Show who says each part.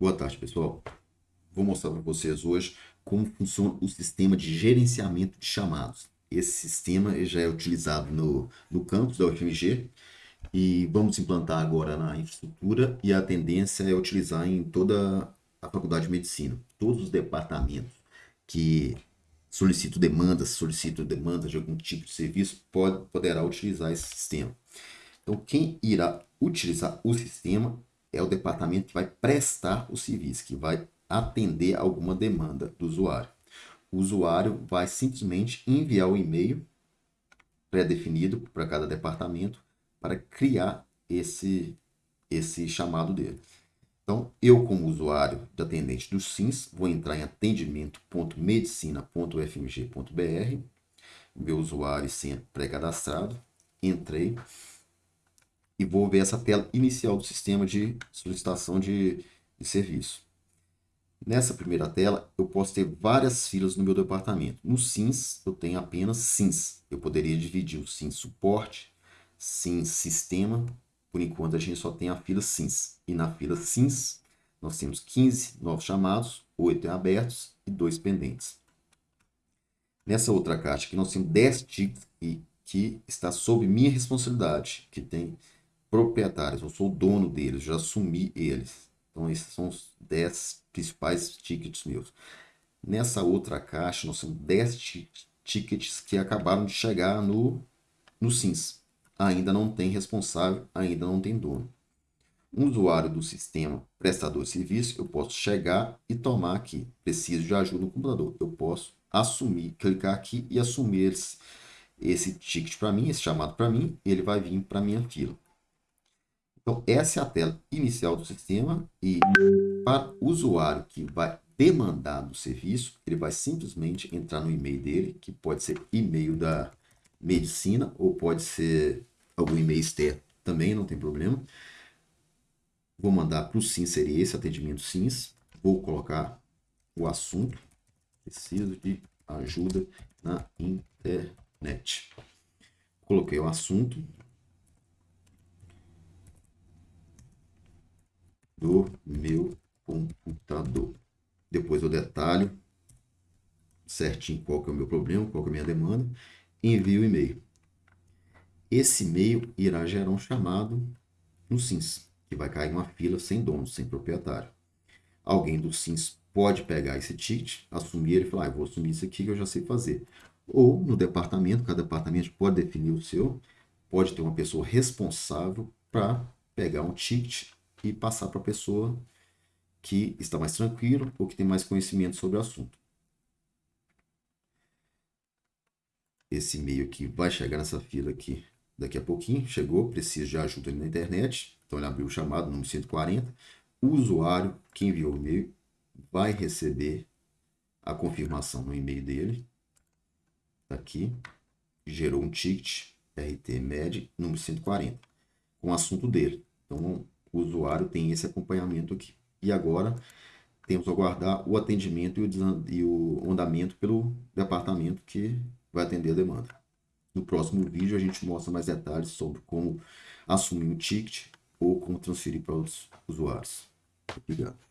Speaker 1: Boa tarde, pessoal. Vou mostrar para vocês hoje como funciona o sistema de gerenciamento de chamados. Esse sistema já é utilizado no, no campus da UFMG e vamos implantar agora na infraestrutura e a tendência é utilizar em toda a faculdade de medicina. Todos os departamentos que solicitam demandas, solicitam demandas de algum tipo de serviço, pode, poderá utilizar esse sistema. Então, quem irá utilizar o sistema é o departamento que vai prestar o serviço, que vai atender alguma demanda do usuário. O usuário vai simplesmente enviar o e-mail pré-definido para cada departamento para criar esse, esse chamado dele. Então, eu como usuário de atendente do SINS, vou entrar em atendimento.medicina.fmg.br, meu usuário e senha pré-cadastrado, entrei, e vou ver essa tela inicial do sistema de solicitação de, de serviço. Nessa primeira tela, eu posso ter várias filas no meu departamento. No SINS, eu tenho apenas SINS. Eu poderia dividir o SINS suporte, SINS sistema. Por enquanto, a gente só tem a fila SINS. E na fila SINS, nós temos 15 novos chamados, 8 abertos e 2 pendentes. Nessa outra caixa aqui, nós temos 10 tickets que está sob minha responsabilidade, que tem proprietários, eu sou o dono deles, já assumi eles. Então, esses são os 10 principais tickets meus. Nessa outra caixa, nós temos 10 tickets que acabaram de chegar no, no SINS. Ainda não tem responsável, ainda não tem dono. Um usuário do sistema prestador de serviço, eu posso chegar e tomar aqui. Preciso de ajuda no computador. Eu posso assumir, clicar aqui e assumir esse, esse ticket para mim, esse chamado para mim, ele vai vir para minha fila. Então, essa é a tela inicial do sistema e para o usuário que vai demandar do serviço, ele vai simplesmente entrar no e-mail dele, que pode ser e-mail da medicina ou pode ser algum e-mail externo também, não tem problema. Vou mandar para o SINS, seria esse atendimento SINS. Vou colocar o assunto. Preciso de ajuda na internet. Coloquei o assunto, do meu computador. Depois eu detalho certinho qual que é o meu problema, qual que é a minha demanda, envio o e-mail. Esse e-mail irá gerar um chamado no SINS, que vai cair uma fila sem dono, sem proprietário. Alguém do SINS pode pegar esse ticket, assumir ele e falar, ah, vou assumir isso aqui que eu já sei fazer. Ou no departamento, cada departamento pode definir o seu, pode ter uma pessoa responsável para pegar um ticket e passar para a pessoa que está mais tranquilo ou que tem mais conhecimento sobre o assunto. Esse e-mail aqui vai chegar nessa fila aqui daqui a pouquinho. Chegou, precisa de ajuda na internet. Então ele abriu o chamado, número 140. O usuário que enviou o e-mail vai receber a confirmação no e-mail dele. Tá aqui. Gerou um ticket RT-MED número 140 com o assunto dele. Então o usuário tem esse acompanhamento aqui. E agora temos a aguardar o atendimento e o andamento pelo departamento que vai atender a demanda. No próximo vídeo a gente mostra mais detalhes sobre como assumir um ticket ou como transferir para outros usuários. Obrigado.